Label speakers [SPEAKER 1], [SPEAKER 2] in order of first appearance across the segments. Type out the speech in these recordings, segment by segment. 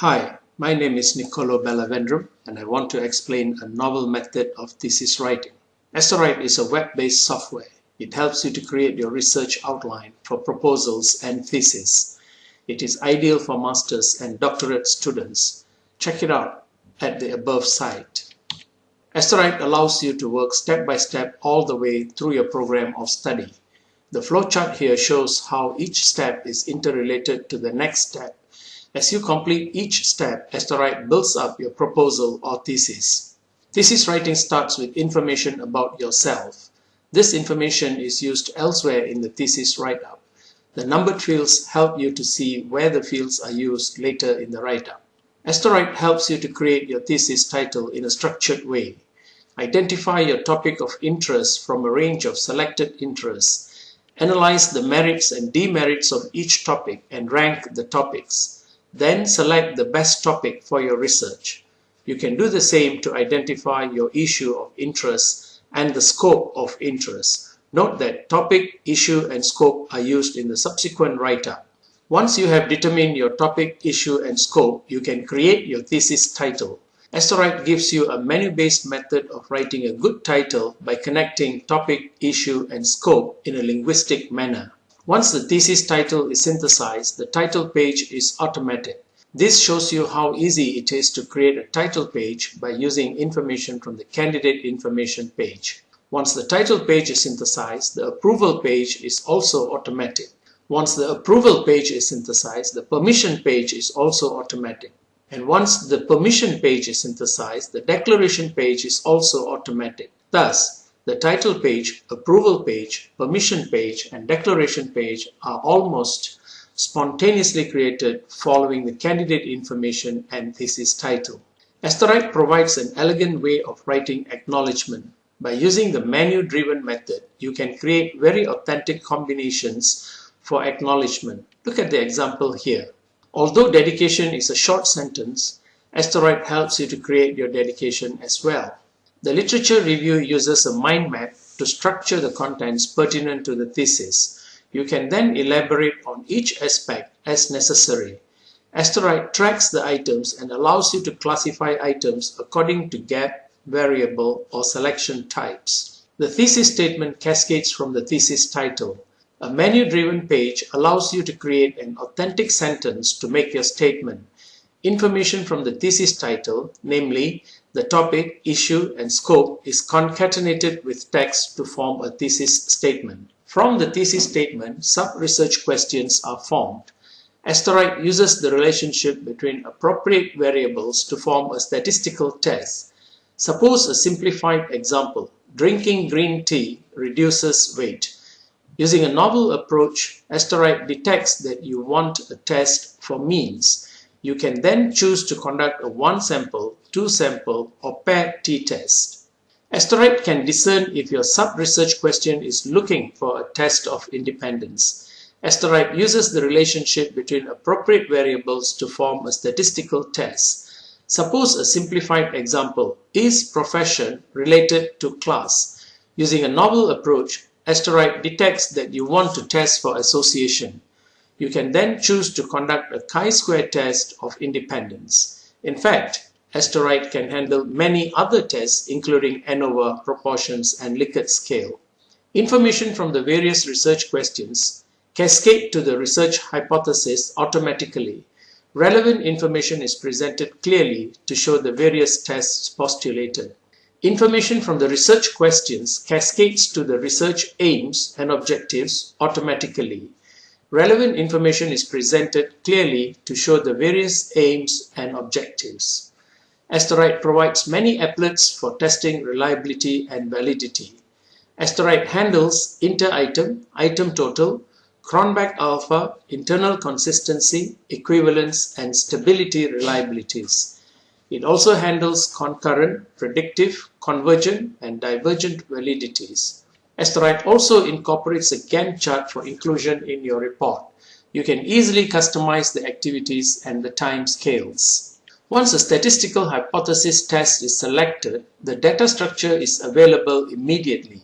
[SPEAKER 1] Hi, my name is Nicolo Bellavendrum and I want to explain a novel method of thesis writing. Estorite is a web-based software. It helps you to create your research outline for proposals and thesis. It is ideal for master's and doctorate students. Check it out at the above site. Estorite allows you to work step by step all the way through your program of study. The flowchart here shows how each step is interrelated to the next step as you complete each step, Estorite builds up your proposal or thesis. Thesis writing starts with information about yourself. This information is used elsewhere in the thesis write-up. The numbered fields help you to see where the fields are used later in the write-up. Estorite helps you to create your thesis title in a structured way. Identify your topic of interest from a range of selected interests. Analyze the merits and demerits of each topic and rank the topics. Then select the best topic for your research. You can do the same to identify your issue of interest and the scope of interest. Note that topic, issue, and scope are used in the subsequent write-up. Once you have determined your topic, issue, and scope, you can create your thesis title. Estorite gives you a menu-based method of writing a good title by connecting topic, issue, and scope in a linguistic manner. Once the thesis title is synthesized, the title page is automated. This shows you how easy it is to create a title page by using information from the candidate information page. Once the title page is synthesized, the approval page is also automatic. Once the approval page is synthesized, the permission page is also automatic. And once the permission page is synthesized, the declaration page is also automatic. Thus, the title page, approval page, permission page, and declaration page are almost spontaneously created following the candidate information and thesis title. Estorite provides an elegant way of writing acknowledgement. By using the menu-driven method, you can create very authentic combinations for acknowledgement. Look at the example here. Although dedication is a short sentence, Estorite helps you to create your dedication as well. The literature review uses a mind map to structure the contents pertinent to the thesis. You can then elaborate on each aspect as necessary. Estorite tracks the items and allows you to classify items according to gap, variable, or selection types. The thesis statement cascades from the thesis title. A menu-driven page allows you to create an authentic sentence to make your statement. Information from the thesis title, namely the topic, issue, and scope is concatenated with text to form a thesis statement. From the thesis statement, sub-research questions are formed. Estorite uses the relationship between appropriate variables to form a statistical test. Suppose a simplified example, drinking green tea reduces weight. Using a novel approach, Estorite detects that you want a test for means. You can then choose to conduct a one sample, two sample or paired t-test. Estorite can discern if your sub-research question is looking for a test of independence. Estorite uses the relationship between appropriate variables to form a statistical test. Suppose a simplified example, is profession related to class? Using a novel approach, Estorite detects that you want to test for association. You can then choose to conduct a chi-square test of independence. In fact, Estorite can handle many other tests including ANOVA, proportions, and Likert scale. Information from the various research questions cascade to the research hypothesis automatically. Relevant information is presented clearly to show the various tests postulated. Information from the research questions cascades to the research aims and objectives automatically. Relevant information is presented clearly to show the various aims and objectives. Estorite provides many applets for testing reliability and validity. Estorite handles inter-item, item total, Cronbach alpha, internal consistency, equivalence, and stability reliabilities. It also handles concurrent, predictive, convergent, and divergent validities. Estorite also incorporates a Gantt chart for inclusion in your report. You can easily customize the activities and the time scales. Once a statistical hypothesis test is selected, the data structure is available immediately.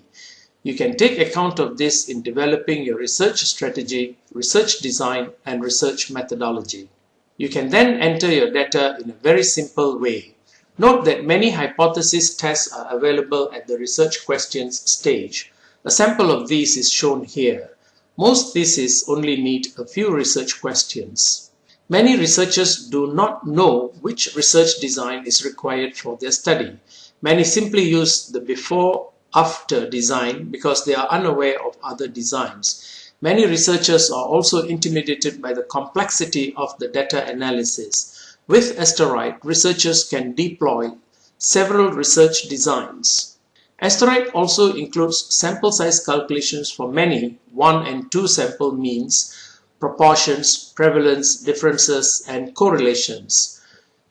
[SPEAKER 1] You can take account of this in developing your research strategy, research design, and research methodology. You can then enter your data in a very simple way. Note that many hypothesis tests are available at the research questions stage. A sample of these is shown here. Most theses only need a few research questions. Many researchers do not know which research design is required for their study. Many simply use the before-after design because they are unaware of other designs. Many researchers are also intimidated by the complexity of the data analysis. With Asterite, researchers can deploy several research designs. Asterite also includes sample size calculations for many one and two sample means, proportions, prevalence, differences, and correlations.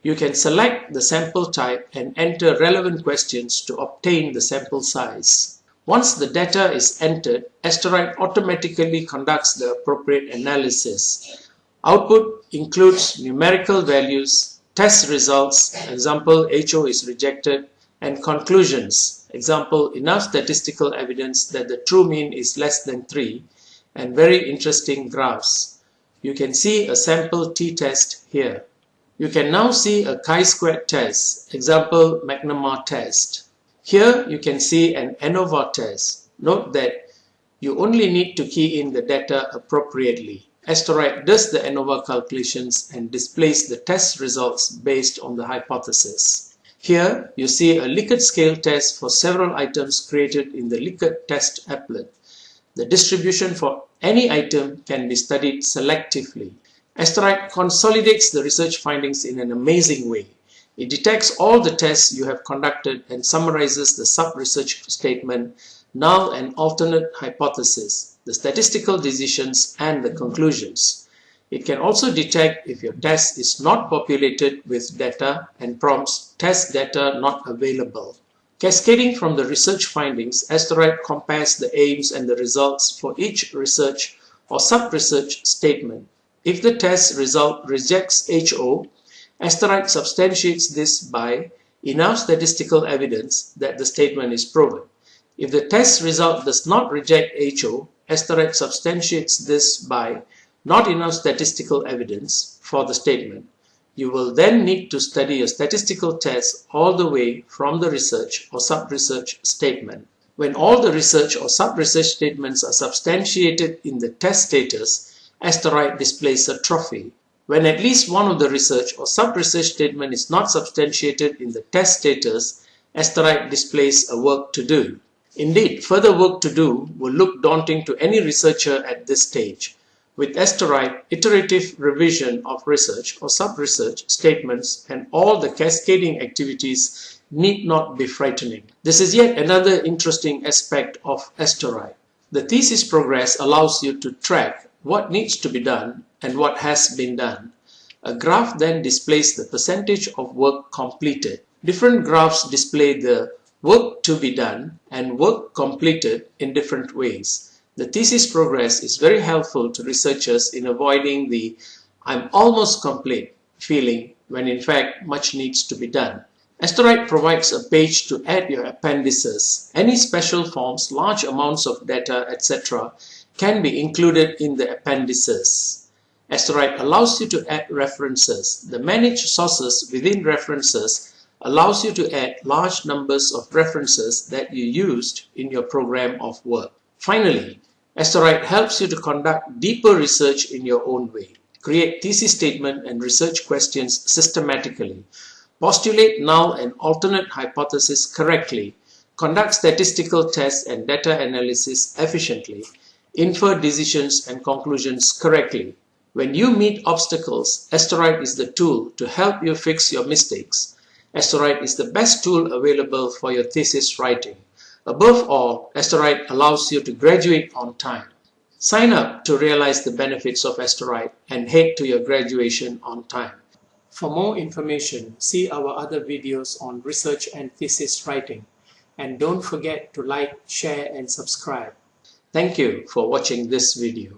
[SPEAKER 1] You can select the sample type and enter relevant questions to obtain the sample size. Once the data is entered, Asterite automatically conducts the appropriate analysis. Output includes numerical values, test results, example HO is rejected, and conclusions, example enough statistical evidence that the true mean is less than 3 and very interesting graphs. You can see a sample t-test here. You can now see a chi-squared test, example McNemar test. Here you can see an ANOVA test. Note that you only need to key in the data appropriately. Asterite does the ANOVA calculations and displays the test results based on the hypothesis. Here you see a Likert scale test for several items created in the Likert test applet. The distribution for any item can be studied selectively. Asterite consolidates the research findings in an amazing way. It detects all the tests you have conducted and summarizes the sub-research statement, null and alternate hypothesis, the statistical decisions, and the conclusions. It can also detect if your test is not populated with data and prompts test data not available. Cascading from the research findings, Asterite compares the aims and the results for each research or sub-research statement. If the test result rejects HO, Asterite substantiates this by enough statistical evidence that the statement is proven. If the test result does not reject HO, Asterite substantiates this by not enough statistical evidence for the statement. You will then need to study a statistical test all the way from the research or sub-research statement. When all the research or sub-research statements are substantiated in the test status, Asterite displays a trophy. When at least one of the research or sub-research statement is not substantiated in the test status, Asterite displays a work to do. Indeed, further work to do will look daunting to any researcher at this stage. With iterative revision of research or sub-research statements and all the cascading activities need not be frightening. This is yet another interesting aspect of Asterite. The thesis progress allows you to track what needs to be done and what has been done. A graph then displays the percentage of work completed. Different graphs display the work to be done and work completed in different ways. The thesis progress is very helpful to researchers in avoiding the I'm almost complete feeling when in fact much needs to be done. Asterite provides a page to add your appendices. Any special forms, large amounts of data, etc. can be included in the appendices. Asterite allows you to add references. The manage sources within references allows you to add large numbers of references that you used in your program of work. Finally, Asterite helps you to conduct deeper research in your own way. Create thesis statement and research questions systematically. Postulate null and alternate hypotheses correctly. Conduct statistical tests and data analysis efficiently. Infer decisions and conclusions correctly. When you meet obstacles, Asterite is the tool to help you fix your mistakes. Asterite is the best tool available for your thesis writing. Above all, Asterite allows you to graduate on time. Sign up to realize the benefits of Asterite and head to your graduation on time. For more information, see our other videos on research and thesis writing. And don't forget to like, share and subscribe. Thank you for watching this video.